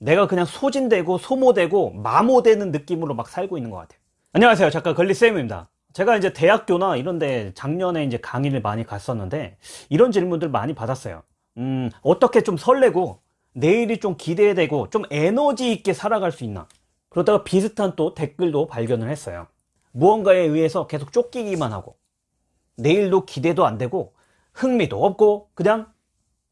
내가 그냥 소진되고 소모되고 마모되는 느낌으로 막 살고 있는 것 같아요. 안녕하세요. 작가 걸리쌤입니다. 제가 이제 대학교나 이런데 작년에 이제 강의를 많이 갔었는데 이런 질문들 많이 받았어요. 음 어떻게 좀 설레고 내일이 좀 기대되고 좀 에너지 있게 살아갈 수 있나? 그러다가 비슷한 또 댓글도 발견을 했어요. 무언가에 의해서 계속 쫓기기만 하고 내일도 기대도 안 되고 흥미도 없고 그냥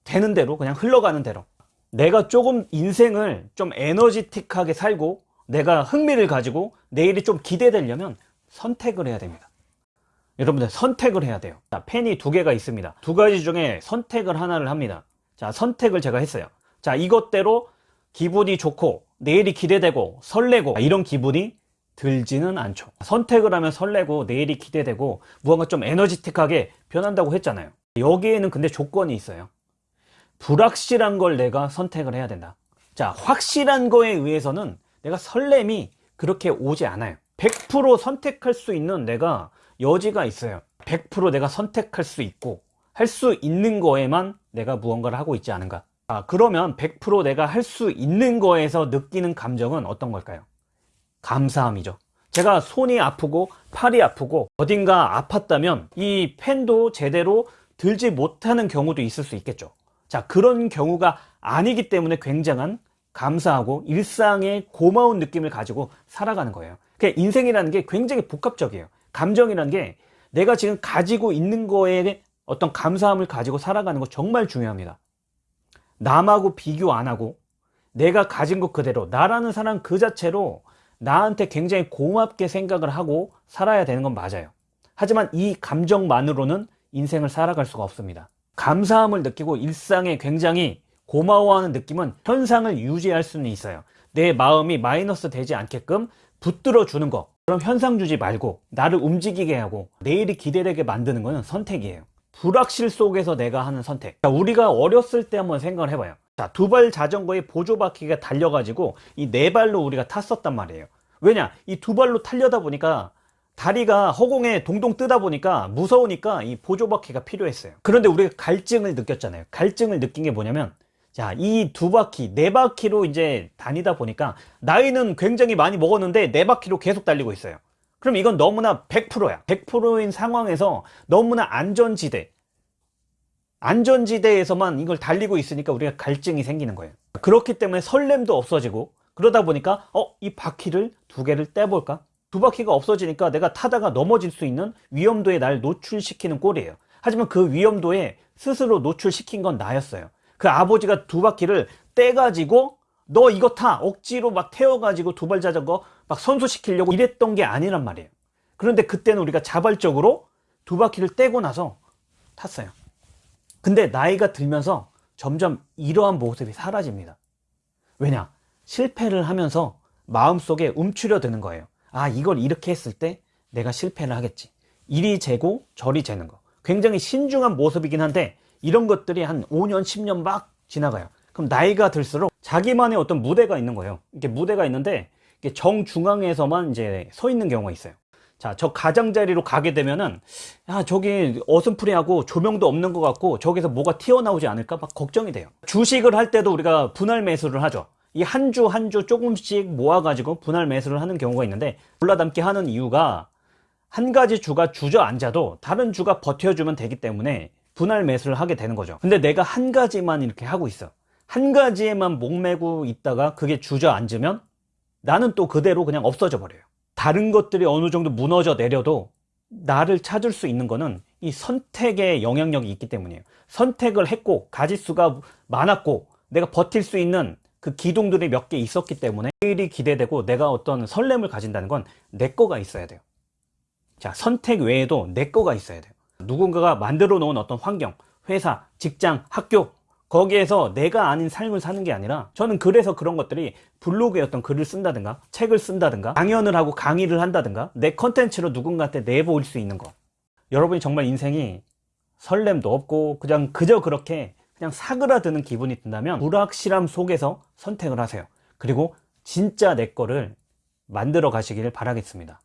되는 대로 그냥 흘러가는 대로 내가 조금 인생을 좀 에너지틱하게 살고 내가 흥미를 가지고 내일이 좀 기대되려면 선택을 해야 됩니다. 여러분들 선택을 해야 돼요. 자, 펜이 두 개가 있습니다. 두 가지 중에 선택을 하나를 합니다. 자 선택을 제가 했어요. 자 이것대로 기분이 좋고 내일이 기대되고 설레고 이런 기분이 들지는 않죠. 선택을 하면 설레고 내일이 기대되고 무언가 좀 에너지틱하게 변한다고 했잖아요. 여기에는 근데 조건이 있어요 불확실한 걸 내가 선택을 해야 된다. 자 확실한 거에 의해서는 내가 설렘이 그렇게 오지 않아요. 100% 선택할 수 있는 내가 여지가 있어요. 100% 내가 선택할 수 있고 할 수 있는 거에만 내가 무언가를 하고 있지 않은가. 아 그러면 100% 내가 할 수 있는 거에서 느끼는 감정은 어떤 걸까요? 감사함이죠. 제가 손이 아프고 팔이 아프고 어딘가 아팠다면 이 펜도 제대로 들지 못하는 경우도 있을 수 있겠죠 자 그런 경우가 아니기 때문에 굉장한 감사하고 일상의 고마운 느낌을 가지고 살아가는 거예요. 그러니까 인생이라는 게 굉장히 복합적이에요. 감정이라는 게 내가 지금 가지고 있는 거에 어떤 감사함을 가지고 살아가는 거 정말 중요합니다. 남하고 비교 안 하고 내가 가진 것 그대로 나라는 사람 그 자체로 나한테 굉장히 고맙게 생각을 하고 살아야 되는 건 맞아요. 하지만 이 감정만으로는 인생을 살아갈 수가 없습니다 감사함을 느끼고 일상에 굉장히 고마워하는 느낌은 현상을 유지할 수는 있어요. 내 마음이 마이너스 되지 않게끔 붙들어 주는 거 그럼 현상 주지 말고 나를 움직이게 하고 내일이 기대되게 만드는 것은 선택이에요. 불확실 속에서 내가 하는 선택. 자, 우리가 어렸을 때 한번 생각을 해봐요. 자, 두 발 자전거에 보조바퀴가 달려가지고 이 네 발로 우리가 탔었단 말이에요. 왜냐? 이 두 발로 타려다 보니까 다리가 허공에 동동 뜨다 보니까 무서우니까 이 보조바퀴가 필요했어요 그런데 우리가 갈증을 느꼈잖아요 갈증을 느낀 게 뭐냐면 자, 이 두 바퀴, 네 바퀴로 이제 다니다 보니까 나이는 굉장히 많이 먹었는데 네 바퀴로 계속 달리고 있어요. 그럼 이건 너무나 100%야. 100%인 상황에서 너무나 안전지대, 안전지대에서만 이걸 달리고 있으니까 우리가 갈증이 생기는 거예요. 그렇기 때문에 설렘도 없어지고 그러다 보니까 어, 이 바퀴를 두 개를 떼볼까? 두 바퀴가 없어지니까 내가 타다가 넘어질 수 있는 위험도에 날 노출시키는 꼴이에요. 하지만 그 위험도에 스스로 노출시킨 건 나였어요. 그 아버지가 두 바퀴를 떼가지고 너 이거 타! 억지로 막 태워가지고 두발 자전거 막 선수시키려고 이랬던 게 아니란 말이에요. 그런데 그때는 우리가 자발적으로 두 바퀴를 떼고 나서 탔어요. 근데 나이가 들면서 점점 이러한 모습이 사라집니다. 왜냐? 실패를 하면서 마음속에 움츠려 드는 거예요 아 이걸 이렇게 했을 때 내가 실패를 하겠지. 이리 재고 저리 재는 거. 굉장히 신중한 모습이긴 한데 이런 것들이 한 5년 10년 막 지나가요. 그럼 나이가 들수록 자기만의 어떤 무대가 있는 거예요. 이렇게 무대가 있는데 정중앙에서만 이제 서 있는 경우가 있어요. 자, 저 가장자리로 가게 되면은, 야, 저기 어슴푸레하고 조명도 없는 것 같고, 저기서 뭐가 튀어나오지 않을까 막 걱정이 돼요. 주식을 할 때도 우리가 분할 매수를 하죠. 이 한 주 한 주 조금씩 모아가지고 분할 매수를 하는 경우가 있는데, 올라담기 하는 이유가 한 가지 주가 주저앉아도 다른 주가 버텨주면 되기 때문에 분할 매수를 하게 되는 거죠. 근데 내가 한 가지만 이렇게 하고 있어. 한 가지에만 목매고 있다가 그게 주저앉으면 나는 또 그대로 그냥 없어져 버려요. 다른 것들이 어느 정도 무너져 내려도 나를 찾을 수 있는 거는 이 선택의 영향력이 있기 때문이에요. 선택을 했고 가짓수가 많았고 내가 버틸 수 있는 그 기둥들이 몇 개 있었기 때문에 내일이 기대되고 내가 어떤 설렘을 가진다는 건 내 거가 있어야 돼요. 자 선택 외에도 내 거가 있어야 돼요. 누군가가 만들어 놓은 어떤 환경 회사 직장 학교 거기에서 내가 아닌 삶을 사는 게 아니라 저는 그래서 그런 것들이 블로그에 어떤 글을 쓴다든가 책을 쓴다든가 강연을 하고 강의를 한다든가 내 컨텐츠로 누군가한테 내보일 수 있는 것 여러분이 정말 인생이 설렘도 없고 그냥 그저 그렇게 그냥 사그라드는 기분이 든다면 불확실함 속에서 선택을 하세요. 그리고 진짜 내 거를 만들어 가시기를 바라겠습니다